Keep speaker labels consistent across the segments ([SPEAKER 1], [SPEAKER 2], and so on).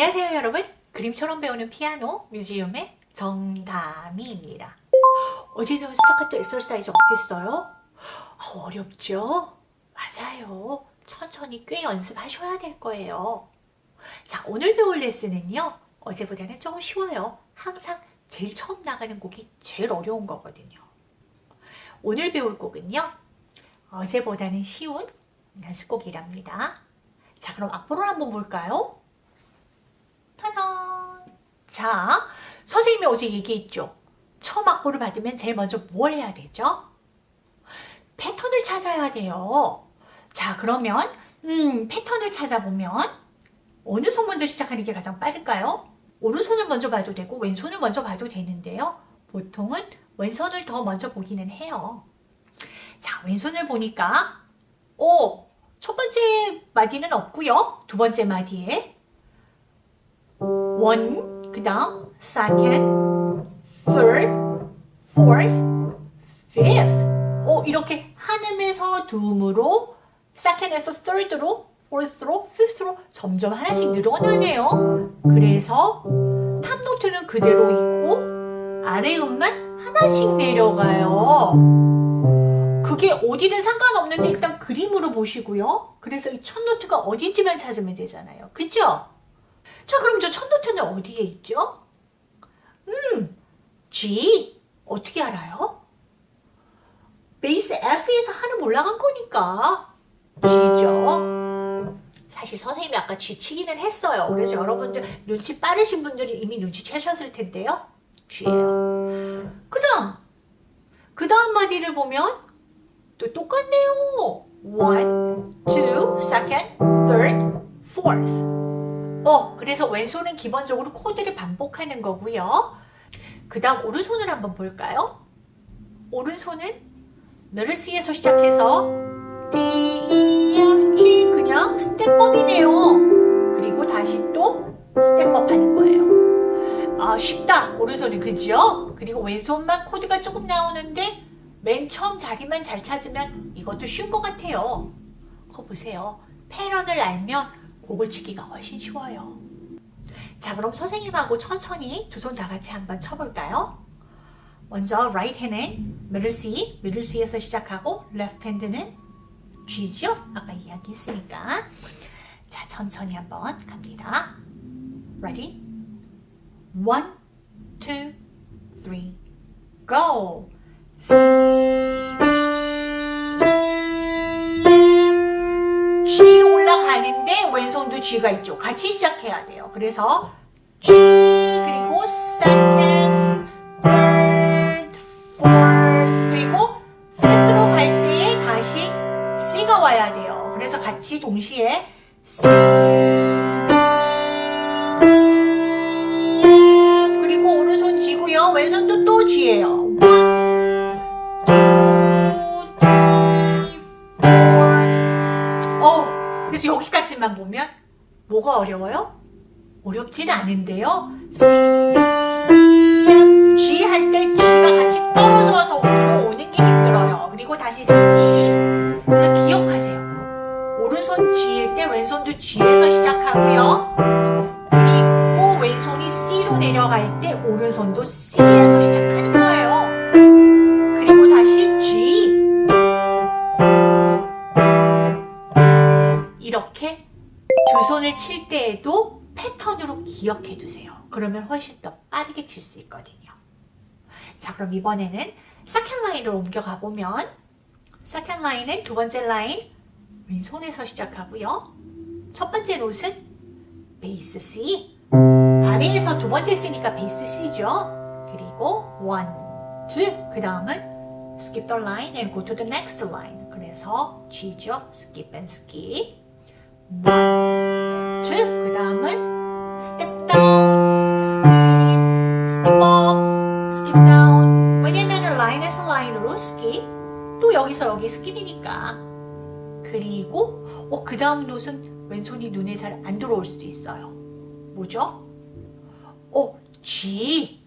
[SPEAKER 1] 안녕하세요 여러분. 그림처럼 배우는 피아노 뮤지엄의 정다미입니다. 어제 배운 스타카토 exercise 어땠어요? 아, 어렵죠? 맞아요. 천천히 꽤 연습하셔야 될 거예요. 자 오늘 배울 레슨은요 어제보다는 조금 쉬워요. 항상 제일 처음 나가는 곡이 제일 어려운 거거든요. 오늘 배울 곡은요 어제보다는 쉬운 연습곡이랍니다. 자 그럼 악보를 한번 볼까요? 자, 선생님이 어제 얘기했죠. 처음 악보를 받으면 제일 먼저 뭘 해야 되죠? 패턴을 찾아야 돼요. 자, 그러면 음, 패턴을 찾아보면 어느 손 먼저 시작하는 게 가장 빠를까요? 오른손을 먼저 봐도 되고 왼손을 먼저 봐도 되는데요. 보통은 왼손을 더 먼저 보기는 해요. 자, 왼손을 보니까 오, 첫 번째 마디는 없고요. 두 번째 마디에 one, 그 다음 second, third, fourth, fifth 오, 이렇게 한음에서 두음으로 second에서 third로 fourth로 fifth로 점점 하나씩 늘어나네요. 그래서 top note는 그대로 있고 아래 음만 하나씩 내려가요. 그게 어디든 상관없는데 일단 그림으로 보시고요. 그래서 이 첫 노트가 어딘지만 찾으면 되잖아요. 그죠? 자 그럼 저 첫 노트는 어디에 있죠? 음, G 어떻게 알아요? 베이스 F에서 한음 올라간 거니까 G죠. 사실 선생님이 아까 G 치기는 했어요. 그래서 여러분들 눈치 빠르신 분들이 이미 눈치채셨을 텐데요. G예요. 그 다음 그 다음 마디를 보면 또 똑같네요. One, two, second, third, fourth. 어, 그래서 왼손은 기본적으로 코드를 반복하는 거고요. 그 다음 오른손을 한번 볼까요? 오른손은 middle C에서 시작해서 D, E, F, G 그냥 step up이네요. 그리고 다시 또 step up 하는 거예요. 아 쉽다 오른손은 그죠? 그리고 왼손만 코드가 조금 나오는데 맨 처음 자리만 잘 찾으면 이것도 쉬운 것 같아요. 그거 보세요. 패런을 알면 곡을 치기가 훨씬 쉬워요. 자 그럼 선생님하고 천천히 두 손 다 같이 한번 쳐볼까요? 먼저 right hand은 middle C, middle C에서 시작하고 left hand는 G죠? 아까 이야기했으니까 자 천천히 한번 갑니다. Ready? One, two, three, go! C, 왼손도 G가 있죠. 같이 시작해야 돼요. 그래서 G 그리고 second, third, fourth 그리고 fifth로 갈 때에 다시 C가 와야 돼요. 그래서 같이 동시에 C, 여기까지만 보면 뭐가 어려워요? 어렵진 않은데요. 유선을 칠 때에도 패턴으로 기억해 두세요. 그러면 훨씬 더 빠르게 칠 수 있거든요. 자 그럼 이번에는 second line으로 옮겨가 보면 second line은 두 번째 라인 왼손에서 시작하고요. 첫 번째 롯은 bass C 아래에서 두 번째 C니까 bass C죠. 그리고 1, 2, 그 다음은 skip the line and go to the next line 그래서 G죠. skip and skip 1, 줄, 그 다음은 step down, skip, skip up, skip down. 왜냐면 라인에서 라인으로 skip, 또 여기서 여기 skip이니까. 그리고 어, 그 다음 note는 왼손이 눈에 잘 안 들어올 수도 있어요. 뭐죠? 어, G.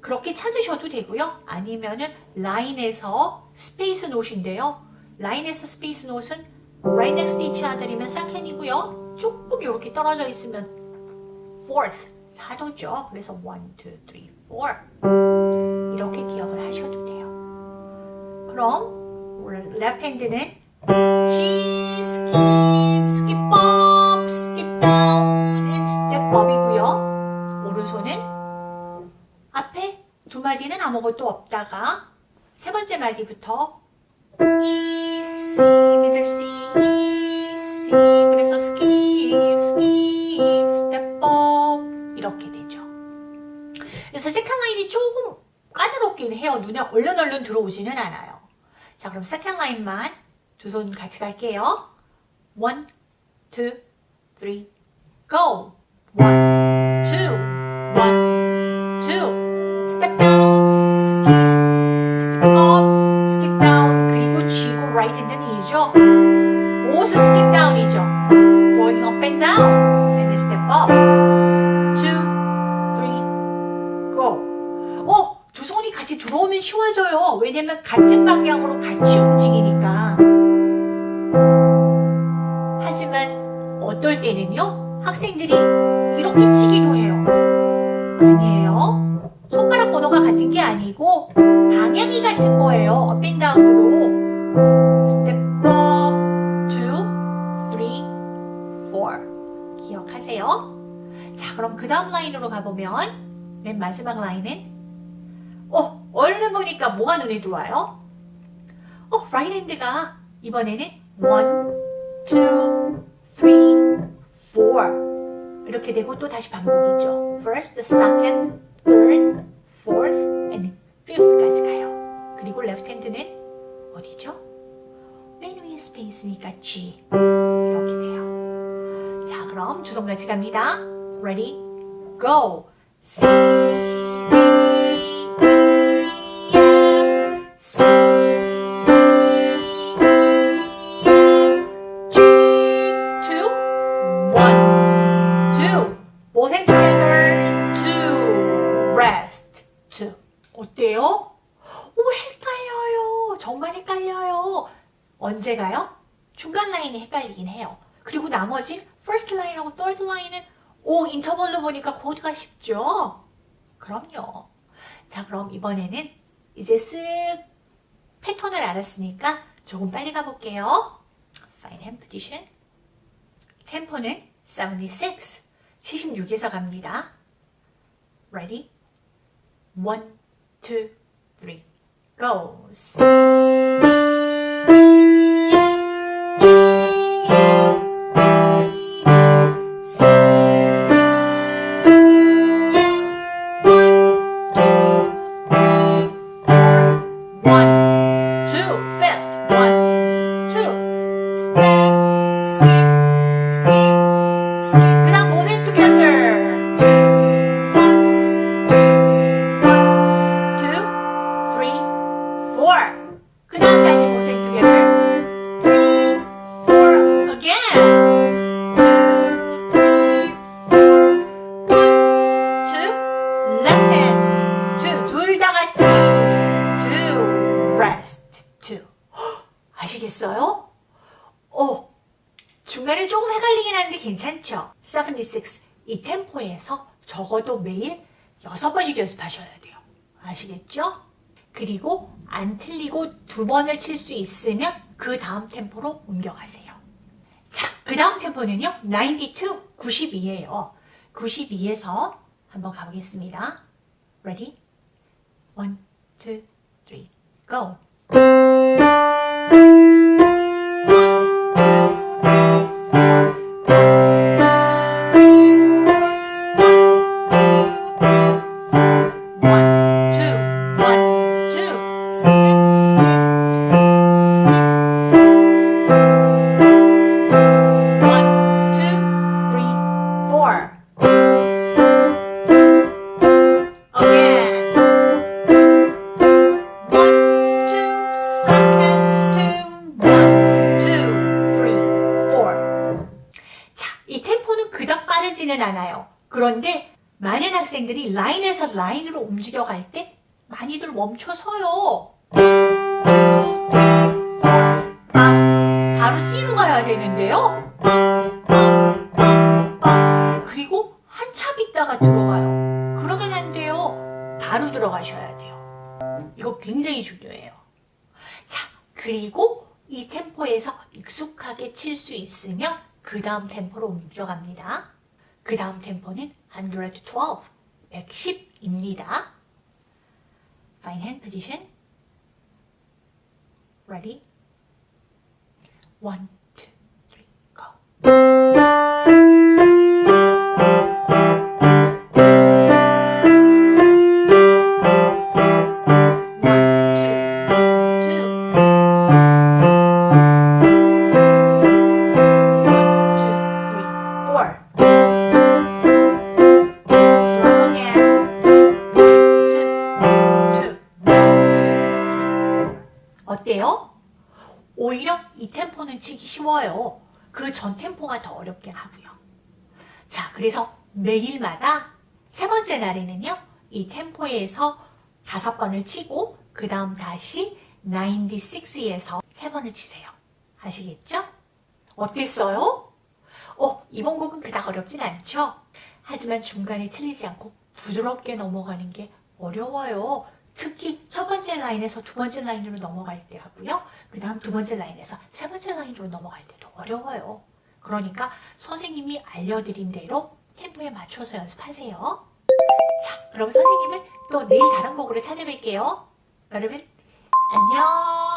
[SPEAKER 1] 그렇게 찾으셔도 되고요. 아니면은 라인에서 space note인데요. 라인에서 space note는 right next to each other이면 second이고요. 조금 이렇게 떨어져 있으면 fourth. 사도죠. 그래서 one, two, three, four. 이렇게 기억을 하셔도 돼요. 그럼 left hand는 G, skip, skip up, skip down, and step up이고요. 오른손은 앞에 두 마디는 아무것도 없다가 세 번째 마디부터 E, 라인이 조금 까다롭긴 해요. 눈에 얼른 얼른 들어오지는 않아요. 자 그럼 second line만 두 손 같이 갈게요. 1, 2, 3, go! 1, 가보면 맨 마지막 라인은 어, 얼른 보니까 뭐가 눈에 들어와요? 어, right hand가 이번에는 1, 2, 3, 4 이렇게 되고 또 다시 반복이죠. First, second, third, fourth, and fifth까지 가요. 그리고 left hand는 어디죠? 맨 위에 space니까 G 이렇게 돼요. 자, 그럼 두손 같이 갑니다. Ready, go. C, D, E, F, C, D, E, F, G, two, one, two. Both hands together, two, rest, two. 어때요? 오, 헷갈려요. 정말 헷갈려요. 언제 가요? 중간 라인이 헷갈리긴 해요. 그리고 나머지 first line하고 third line은 오, 인터벌로 보니까 코드가 쉽죠? 그럼요. 자, 그럼 이번에는 이제 쓱 패턴을 알았으니까 조금 빨리 가볼게요. Find hand position. 템포는 76, 76에서 갑니다. Ready? 1, 2, 3, go! 이 템포에서 적어도 매일 6번씩 연습하셔야 돼요. 아시겠죠? 그리고 안 틀리고 두 번을 칠 수 있으면 그 다음 템포로 옮겨가세요. 자, 그 다음 템포는요. 92, 92예요. 92에서 한번 가보겠습니다. Ready? 1, 2, 3, go! 이 라인에서 라인으로 움직여갈 때 많이들 멈춰서요. 바로 C로 가야 되는데요. 그리고 한참 있다 있다가 들어가요. 그러면 안 돼요. 바로 들어가셔야 돼요. 이거 굉장히 중요해요. 자, 그리고 이 템포에서 익숙하게 칠 수 있으면 그 다음 템포로 옮겨갑니다. 그 다음 템포는 112, 110입니다. Fine hand position. Ready? One, two, three, go. 매일마다 세 번째 날에는요, 이 템포에서 다섯 번을 치고, 그 다음 다시 96에서 세 번을 치세요. 아시겠죠? 어땠어요? 어, 이번 곡은 그닥 어렵진 않죠? 하지만 중간에 틀리지 않고 부드럽게 넘어가는 게 어려워요. 특히 첫 번째 라인에서 두 번째 라인으로 넘어갈 때 하고요. 그 다음 두 번째 라인에서 세 번째 라인으로 넘어갈 때도 어려워요. 그러니까 선생님이 알려드린 대로 템포에 맞춰서 연습하세요. 자, 그럼 선생님은 또 내일 다른 곡으로 찾아뵐게요. 여러분, 안녕!